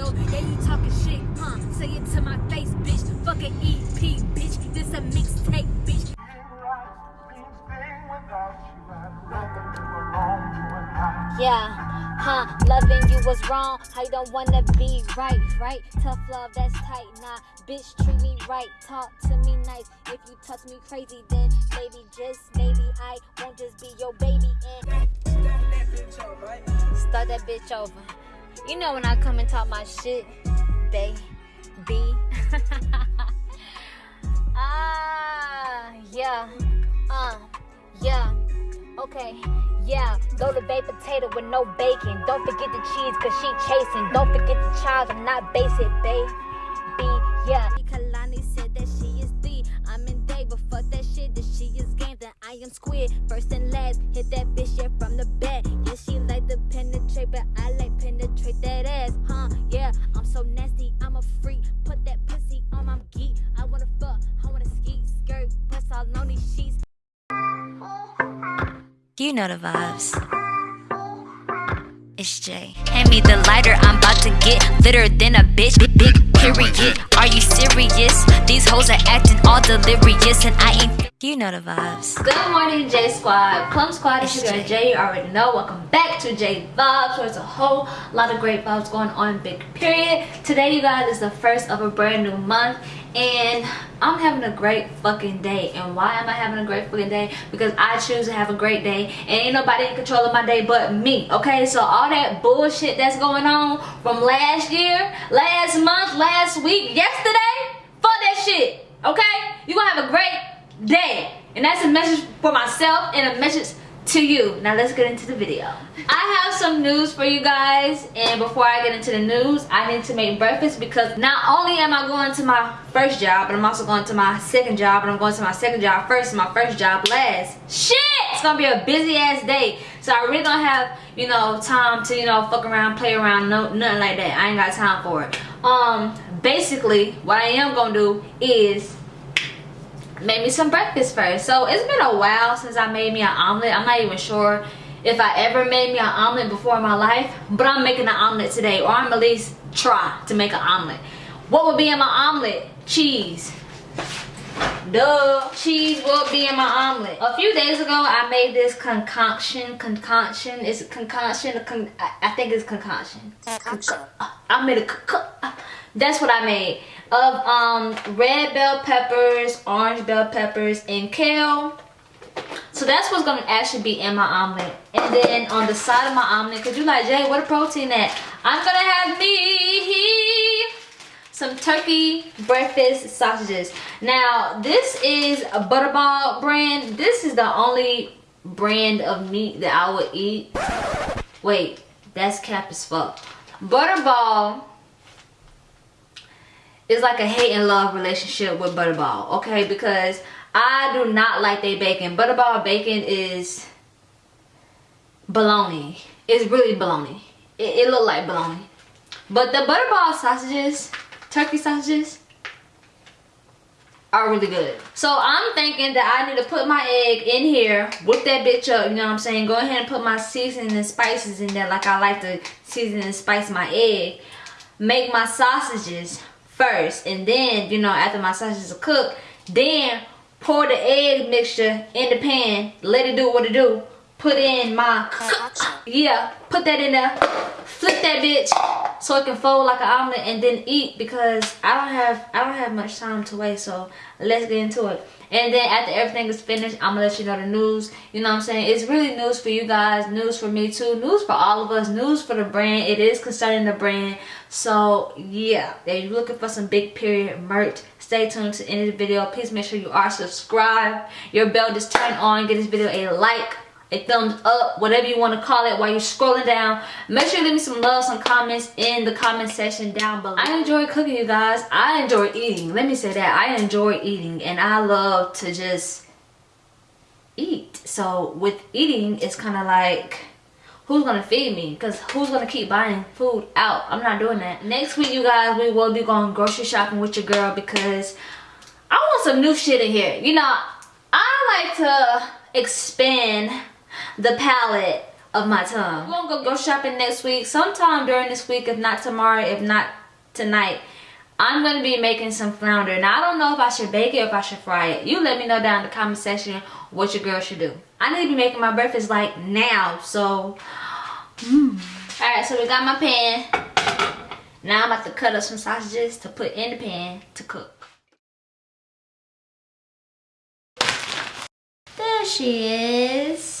Yeah, you talking shit, huh? Say it to my face, bitch. Fucking EP, bitch. This a mixtape, bitch. Yeah, huh? Loving you was wrong. I don't wanna be right, right? Tough love, that's tight. Nah, bitch, treat me right. Talk to me nice. If you touch me crazy, then maybe, just maybe, I won't just be your baby. And start that bitch over. You know when I come and talk my shit, baby. ah, yeah, uh, yeah, okay. Yeah, throw the baked potato with no bacon. Don't forget the cheese, cause she chasing. Don't forget the child, I'm not basic, baby. Yeah. Kalani said that she is D. I'm in day, but fuck that shit. That she is game, then I am squid. First and last, hit that bitch, yeah, from the back. You know the vibes. It's Jay. Hand me the lighter, I'm about to get litter than a bitch. Big, big period. Are you serious? These hoes are acting all delirious, and I ain't. You know the vibes. Good morning, J Squad. Plum Squad, it's your girl Jay. You already know. Welcome back to J Vibes, where there's a whole lot of great vibes going on. Big period. Today, you guys, is the first of a brand new month, and I'm having a great fucking day. And why am I having a great fucking day? Because I choose to have a great day, and ain't nobody in control of my day but me. Okay, so all that bullshit that's going on from last year, last month, last week, yesterday, fuck that shit. Okay, you gonna have a great day and that's a message for myself and a message to you. Now let's get into the video. I have some news for you guys and before i get into the news i need to make breakfast because not only am i going to my first job but i'm also going to my second job and i'm going to my second job first and my first job last. Shit! It's gonna be a busy ass day. So i really don't have you know time to you know fuck around play around no nothing like that. I ain't got time for it. Um basically what i am gonna do is make me some breakfast first. So it's been a while since i made me an omelet. I'm not even sure if i ever made me an omelet before in my life but i'm making an omelet today or i'm at least try to make an omelet. What would be in my omelet? Cheese. Duh. Cheese will be in my omelet. A few days ago i made this concoction concoction. It's a concoction a con i think it's concoction. Uh, I made a uh, that's what i made of um, red bell peppers, orange bell peppers, and kale. So that's what's gonna actually be in my omelet. And then on the side of my omelet, cause you like, Jay, what a protein at? I'm gonna have me some turkey breakfast sausages. Now, this is a Butterball brand. This is the only brand of meat that I would eat. Wait, that's cap as fuck. Butterball it's like a hate and love relationship with Butterball, okay? Because I do not like their bacon. Butterball bacon is bologna. It's really bologna. It, it look like bologna. But the Butterball sausages, turkey sausages, are really good. So I'm thinking that I need to put my egg in here, whip that bitch up, you know what I'm saying? Go ahead and put my seasoning and spices in there like I like to season and spice my egg. Make my sausages first and then you know after my sausages are cooked then pour the egg mixture in the pan let it do what it do put in my yeah put that in there flip that bitch so it can fold like an omelet and then eat because i don't have i don't have much time to wait so let's get into it. And then after everything is finished i'm gonna let you know the news. You know what i'm saying? It's really news for you guys news for me too news for all of us news for the brand. It is concerning the brand. So yeah if you're looking for some big period merch stay tuned to the end of the video. Please make sure you are subscribed. Your bell just turn on. Give this video a like a thumbs up whatever you want to call it while you're scrolling down. Make sure you leave me some love some comments in the comment section down below. I enjoy cooking you guys. I enjoy eating. Let me say that. I enjoy eating and i love to just eat. So with eating it's kind of like who's gonna feed me? Because who's gonna keep buying food out? I'm not doing that. Next week you guys we will be going grocery shopping with your girl because i want some new shit in here. You know I I like to expand the palette of my tongue. We're gonna go, shopping next week, sometime during this week, if not tomorrow, if not tonight. I'm gonna be making some flounder. Now I don't know if I should bake it or if I should fry it. You let me know down in the comment section what your girl should do. I need to be making my breakfast like now, so. Mm. All right, so we got my pan. Now I'm about to cut up some sausages to put in the pan to cook. There she is.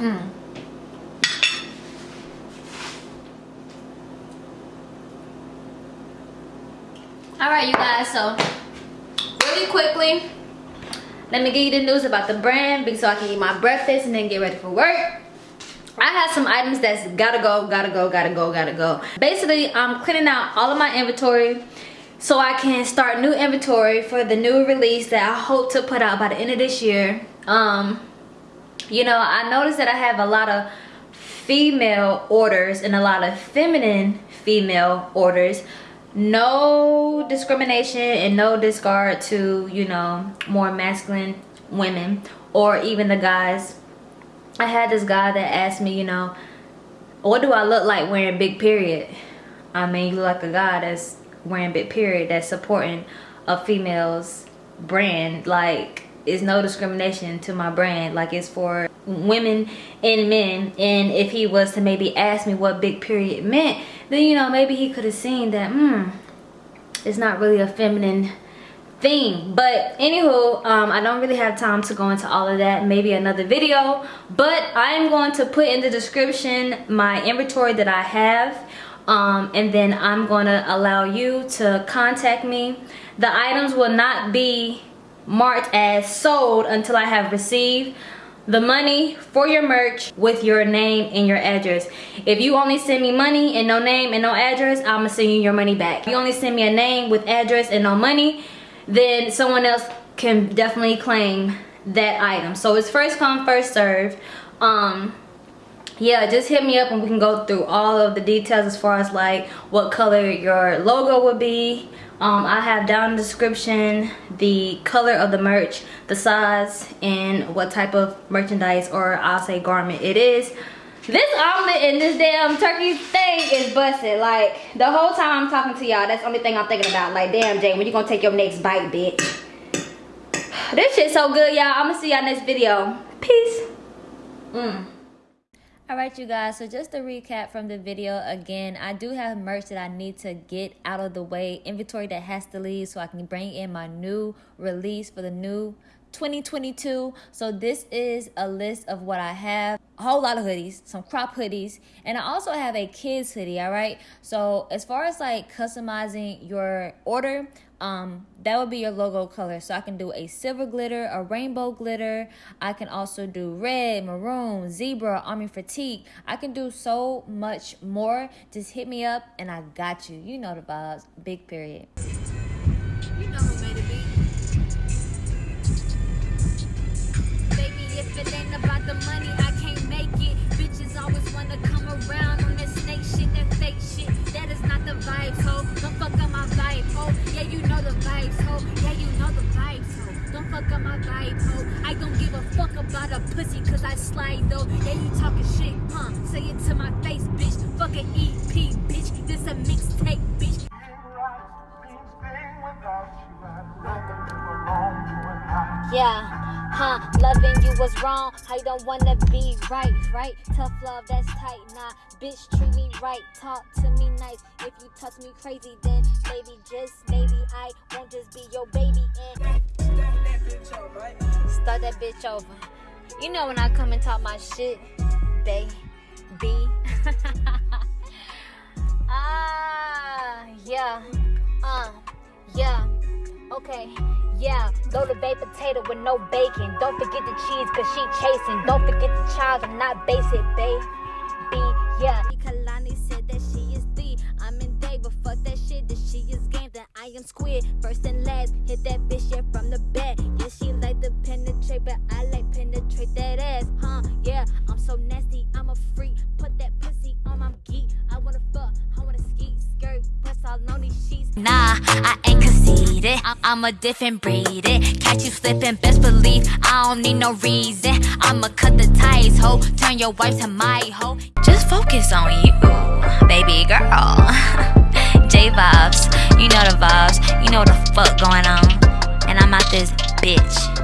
Mm. All right, you guys, so really quickly, let me give you the news about the brand so I can eat my breakfast and then get ready for work. I have some items that's gotta go, gotta go, gotta go, gotta go. Basically, I'm cleaning out all of my inventory so I can start new inventory for the new release that I hope to put out by the end of this year. Um, you know i noticed that i have a lot of female orders and a lot of feminine female orders. No discrimination and no discard to you know more masculine women or even the guys. I had this guy that asked me you know what do i look like wearing big period? I mean you look like a guy that's wearing big period that's supporting a female's brand like is no discrimination to my brand. Like it's for women and men. And if he was to maybe ask me what big period meant then you know maybe he could have seen that hmm it's not really a feminine thing. But anywho um, i don't really have time to go into all of that. Maybe another video. But i am going to put in the description my inventory that i have. Um, and then i'm going to allow you to contact me. The items will not be marked as sold until I have received the money for your merch with your name and your address. If you only send me money and no name and no address, I'm gonna send you your money back. If you only send me a name with address and no money, then someone else can definitely claim that item. So it's first come, first serve. Um, yeah, just hit me up and we can go through all of the details as far as like what color your logo would be, um, I have down in the description the color of the merch, the size, and what type of merchandise or I'll say garment it is. This omelet and this damn turkey thing is busted. Like, the whole time I'm talking to y'all, that's the only thing I'm thinking about. Like, damn, Jay, when you gonna take your next bite, bitch? This shit so good, y'all. I'm gonna see y'all next video. Peace. Mm. Alright you guys, so just to recap from the video again, I do have merch that I need to get out of the way, inventory that has to leave so I can bring in my new release for the new 2022. So this is a list of what I have. A whole lot of hoodies, some crop hoodies, and I also have a kids hoodie, all right? So as far as like customizing your order, um, that would be your logo color. So I can do a silver glitter, a rainbow glitter. I can also do red, maroon, zebra, army fatigue. I can do so much more. Just hit me up and I got you. You know the vibes. Big period. You know Say it to my face, bitch. Fuck an EP, bitch. This a mixtape, bitch. Yeah, huh? Loving you was wrong. I don't wanna be right, right? Tough love, that's tight. Nah, bitch, treat me right. Talk to me nice. If you touch me crazy, then maybe just maybe I won't just be your baby and start that bitch over. You know when I come and talk my shit, baby. ah, yeah, uh, yeah. Okay, yeah. The baked potato with no bacon. Don't forget the cheese, cause she chasing. Don't forget the child, I'm not basic, baby. Yeah. Kalani said that she is D. I'm in day, but fuck that shit. That she is game, then I am squid. First and last, hit that bitch, yeah, from the I'm a different breed. It. Catch you slipping, best believe I don't need no reason. I'ma cut the ties, ho. Turn your wife to my hoe. Just focus on you, baby girl. J vibes, you know the vibes. You know the fuck going on. And I'm out this bitch.